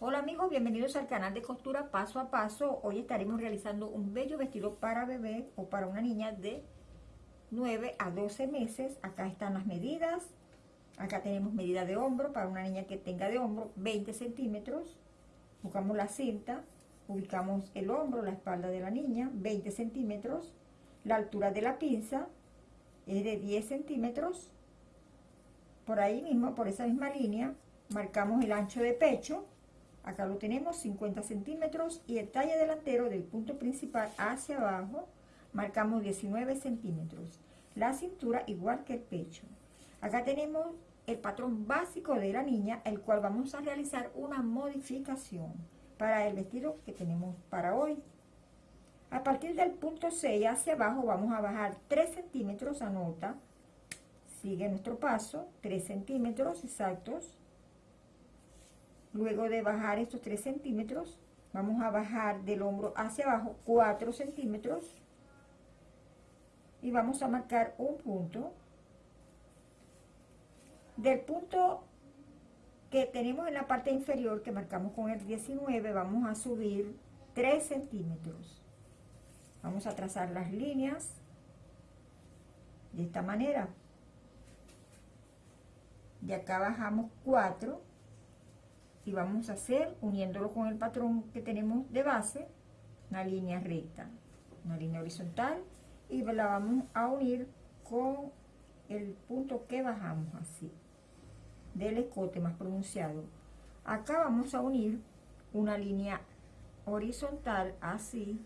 Hola amigos, bienvenidos al canal de costura paso a paso. Hoy estaremos realizando un bello vestido para bebé o para una niña de 9 a 12 meses. Acá están las medidas. Acá tenemos medida de hombro para una niña que tenga de hombro 20 centímetros. Buscamos la cinta, ubicamos el hombro, la espalda de la niña, 20 centímetros. La altura de la pinza es de 10 centímetros. Por ahí mismo, por esa misma línea, marcamos el ancho de pecho acá lo tenemos 50 centímetros y el talle delantero del punto principal hacia abajo marcamos 19 centímetros. La cintura igual que el pecho. Acá tenemos el patrón básico de la niña el cual vamos a realizar una modificación para el vestido que tenemos para hoy. A partir del punto 6 hacia abajo vamos a bajar 3 centímetros anota. Sigue nuestro paso 3 centímetros exactos Luego de bajar estos 3 centímetros, vamos a bajar del hombro hacia abajo 4 centímetros y vamos a marcar un punto. Del punto que tenemos en la parte inferior, que marcamos con el 19, vamos a subir 3 centímetros. Vamos a trazar las líneas de esta manera. De acá bajamos 4 y vamos a hacer, uniéndolo con el patrón que tenemos de base, una línea recta, una línea horizontal, y la vamos a unir con el punto que bajamos así, del escote más pronunciado. Acá vamos a unir una línea horizontal así,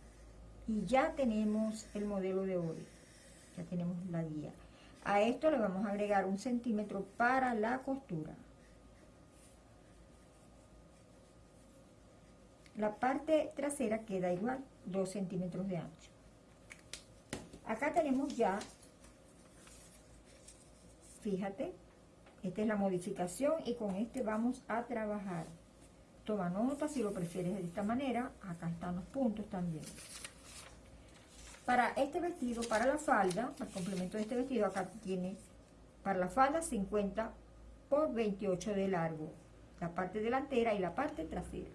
y ya tenemos el modelo de hoy, ya tenemos la guía. A esto le vamos a agregar un centímetro para la costura. La parte trasera queda igual 2 centímetros de ancho. Acá tenemos ya fíjate esta es la modificación y con este vamos a trabajar. Toma nota si lo prefieres de esta manera. Acá están los puntos también. Para este vestido para la falda para el complemento de este vestido acá tiene para la falda 50 por 28 de largo. La parte delantera y la parte trasera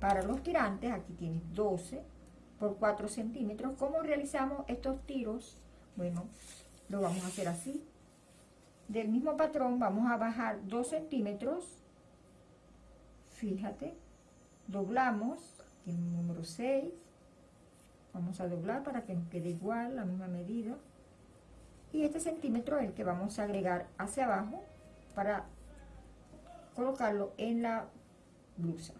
para los tirantes, aquí tienes 12 por 4 centímetros. ¿Cómo realizamos estos tiros? Bueno, lo vamos a hacer así. Del mismo patrón vamos a bajar 2 centímetros. Fíjate, doblamos, aquí el número 6. Vamos a doblar para que nos quede igual, la misma medida. Y este centímetro es el que vamos a agregar hacia abajo para colocarlo en la blusa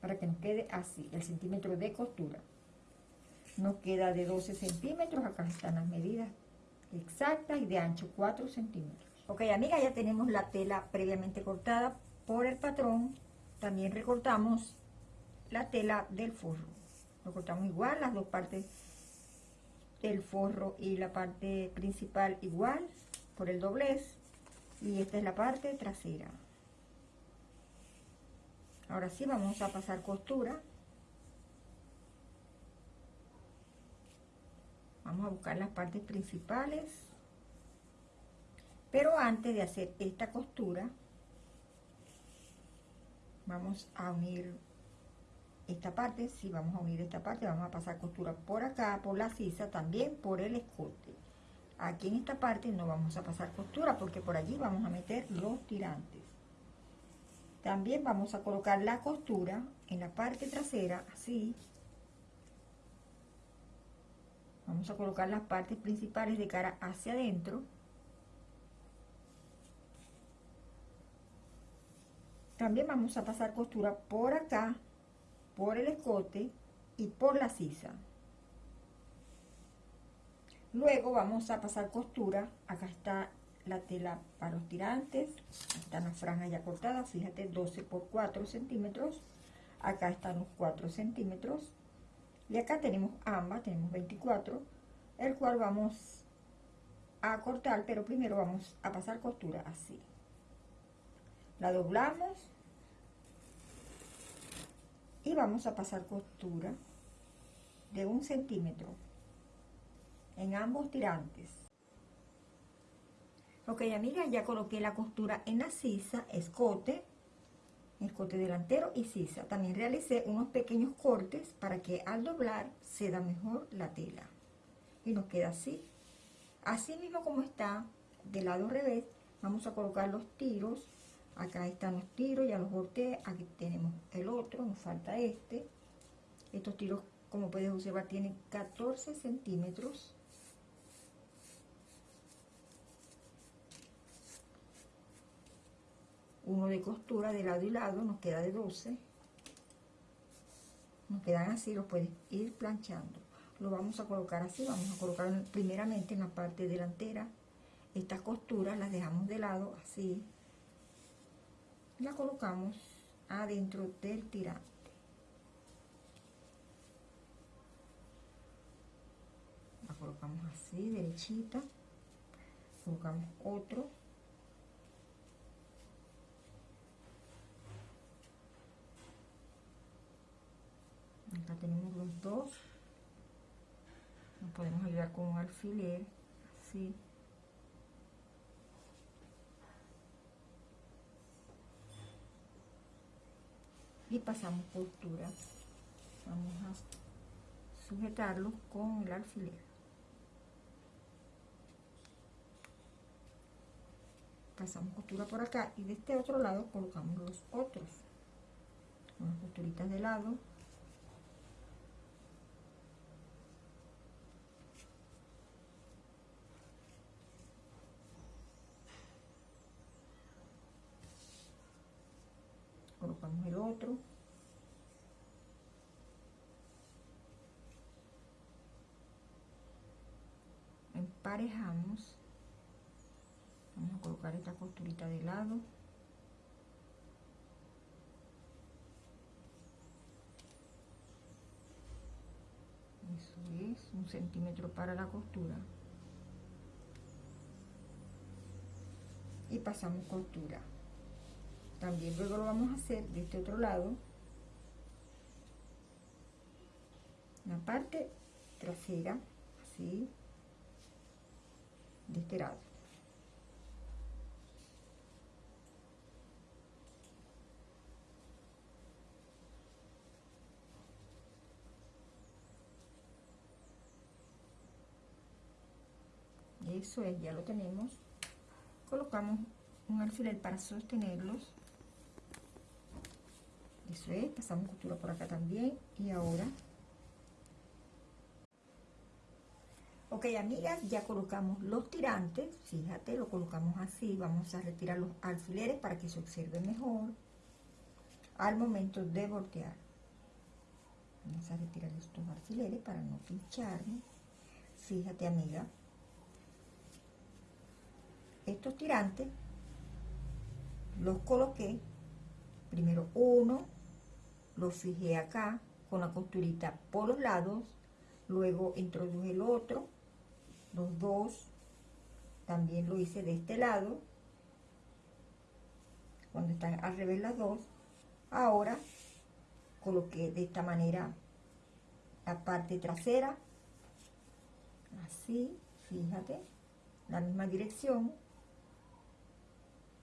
para que nos quede así, el centímetro de costura. Nos queda de 12 centímetros, acá están las medidas exactas y de ancho 4 centímetros. Ok, amiga, ya tenemos la tela previamente cortada por el patrón. También recortamos la tela del forro. Lo cortamos igual, las dos partes del forro y la parte principal igual por el doblez. Y esta es la parte trasera ahora sí vamos a pasar costura vamos a buscar las partes principales pero antes de hacer esta costura vamos a unir esta parte, si vamos a unir esta parte, vamos a pasar costura por acá, por la sisa, también por el escote. Aquí en esta parte no vamos a pasar costura porque por allí vamos a meter los tirantes. También vamos a colocar la costura en la parte trasera, así. Vamos a colocar las partes principales de cara hacia adentro. También vamos a pasar costura por acá, por el escote y por la sisa. Luego vamos a pasar costura, acá está la tela para los tirantes. Están las franjas ya cortadas. Fíjate 12 por 4 centímetros. Acá están los 4 centímetros. Y acá tenemos ambas tenemos 24 el cual vamos a cortar pero primero vamos a pasar costura así. La doblamos y vamos a pasar costura de un centímetro en ambos tirantes Ok, amiga, ya coloqué la costura en la sisa, escote. el corte delantero y sisa. También realicé unos pequeños cortes para que al doblar se da mejor la tela. Y nos queda así. Así mismo como está del lado revés, vamos a colocar los tiros. Acá están los tiros, ya los volteé. Aquí tenemos el otro, nos falta este. Estos tiros, como puedes observar, tienen 14 centímetros. Uno de costura de lado y lado, nos queda de 12. Nos quedan así, los puedes ir planchando. Lo vamos a colocar así, vamos a colocar primeramente en la parte delantera. Estas costuras las dejamos de lado, así. La colocamos adentro del tirante. La colocamos así, derechita. Colocamos otro tenemos los dos. Nos podemos ayudar con un alfiler así y pasamos costura vamos a sujetarlo con el alfiler. Pasamos costura por acá y de este otro lado colocamos los otros. Unas costuritas de lado el otro. Emparejamos. Vamos a colocar esta costurita de lado. Eso es un centímetro para la costura. Y pasamos costura también luego lo vamos a hacer de este otro lado. La parte trasera así de este lado. Eso es ya lo tenemos. Colocamos un alfiler para sostenerlos eso es, pasamos costura por acá también. Y ahora... Ok, amigas, ya colocamos los tirantes. Fíjate, lo colocamos así. Vamos a retirar los alfileres para que se observe mejor al momento de voltear. Vamos a retirar estos alfileres para no pincharme. Fíjate, amiga. Estos tirantes los coloqué primero uno lo fijé acá con la costurita por los lados, luego introduje el otro, los dos, también lo hice de este lado, cuando están al revés las dos, ahora coloqué de esta manera la parte trasera, así, fíjate, la misma dirección,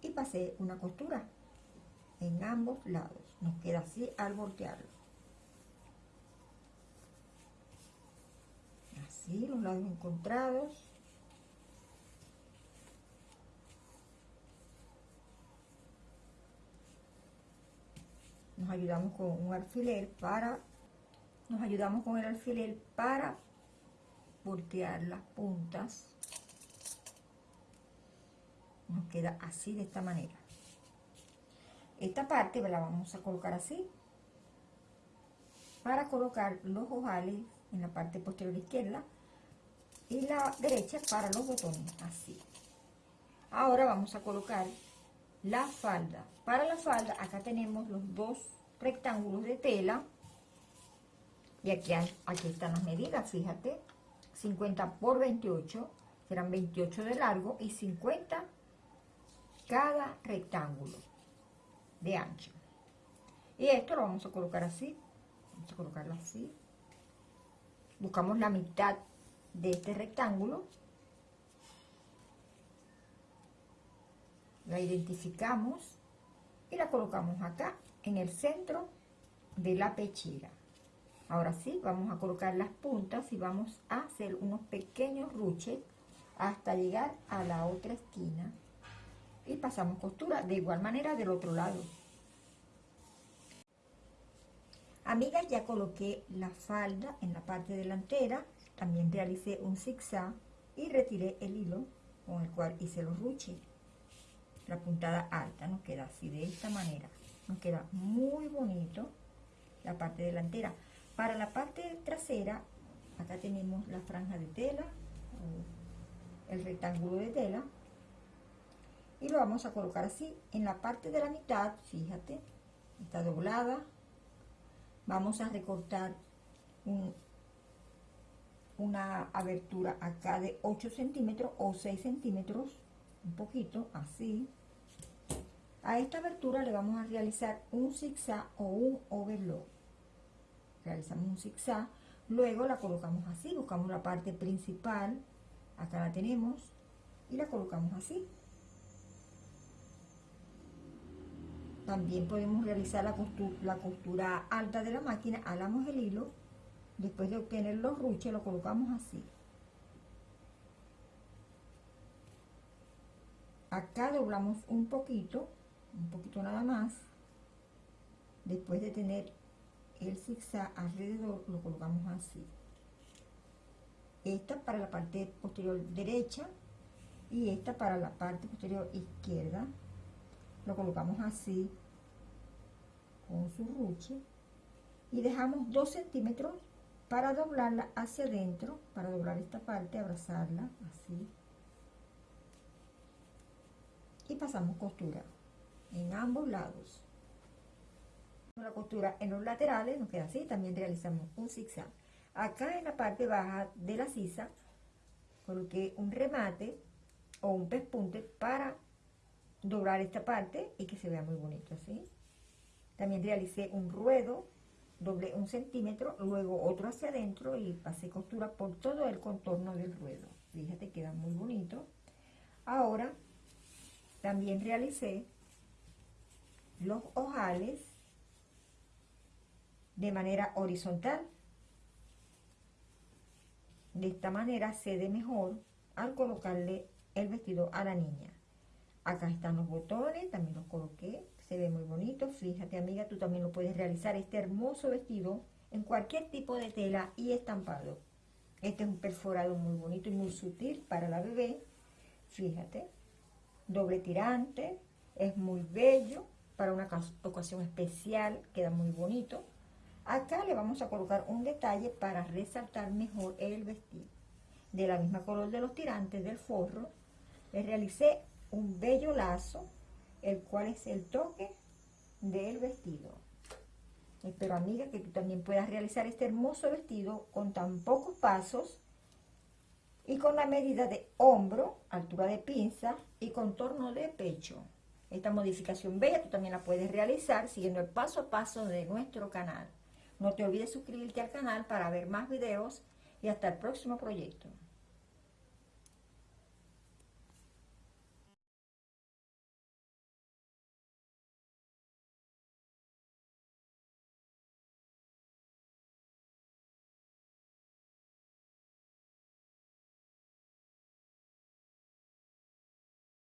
y pasé una costura en ambos lados. Nos queda así al voltearlo. Así, los lados encontrados. Nos ayudamos con un alfiler para, nos ayudamos con el alfiler para voltear las puntas. Nos queda así de esta manera. Esta parte la vamos a colocar así para colocar los ojales en la parte posterior izquierda y la derecha para los botones, así. Ahora vamos a colocar la falda. Para la falda, acá tenemos los dos rectángulos de tela. Y aquí, aquí están las medidas, fíjate. 50 por 28, serán 28 de largo y 50 cada rectángulo de ancho. Y esto lo vamos a colocar así. Vamos a colocarlo así. Buscamos la mitad de este rectángulo. La identificamos. y la colocamos acá en el centro de la pechera ahora sí vamos a colocar las puntas y vamos a hacer unos pequeños ruches hasta llegar a la otra esquina y pasamos costura de igual manera del otro lado. Amigas ya coloqué la falda en la parte delantera también realicé un zigzag y retiré el hilo con el cual hice los ruches. La puntada alta nos queda así de esta manera. Nos queda muy bonito la parte delantera. Para la parte trasera acá tenemos la franja de tela el rectángulo de tela y lo vamos a colocar así en la parte de la mitad fíjate está doblada. Vamos a recortar una abertura acá de 8 centímetros o 6 centímetros un poquito así. A esta abertura le vamos a realizar un zigzag o un overlock. Realizamos un zigzag luego la colocamos así buscamos la parte principal acá la tenemos y la colocamos así también podemos realizar la costura, la costura alta de la máquina alamos el hilo después de obtener los ruches lo colocamos así. Acá doblamos un poquito un poquito nada más. Después de tener el zigzag alrededor lo colocamos así. Esta para la parte posterior derecha y esta para la parte posterior izquierda lo colocamos así con su ruche y dejamos 2 centímetros para doblarla hacia adentro para doblar esta parte abrazarla así. Y pasamos costura en ambos lados. La costura en los laterales nos queda así también realizamos un zigzag. Acá en la parte baja de la sisa coloqué un remate o un pespunte para doblar esta parte y que se vea muy bonito así también realicé un ruedo doblé un centímetro luego otro hacia adentro y pasé costura por todo el contorno del ruedo. Fíjate queda muy bonito. Ahora también realicé los ojales de manera horizontal. De esta manera se ve mejor al colocarle el vestido a la niña. Acá están los botones, también los coloqué, se ve muy bonito. Fíjate amiga, tú también lo puedes realizar este hermoso vestido en cualquier tipo de tela y estampado. Este es un perforado muy bonito y muy sutil para la bebé. Fíjate, doble tirante, es muy bello para una ocasión especial, queda muy bonito. Acá le vamos a colocar un detalle para resaltar mejor el vestido. De la misma color de los tirantes del forro, le realicé un bello lazo, el cual es el toque del vestido. Espero, amiga, que tú también puedas realizar este hermoso vestido con tan pocos pasos y con la medida de hombro, altura de pinza y contorno de pecho. Esta modificación bella tú también la puedes realizar siguiendo el paso a paso de nuestro canal. No te olvides suscribirte al canal para ver más videos y hasta el próximo proyecto.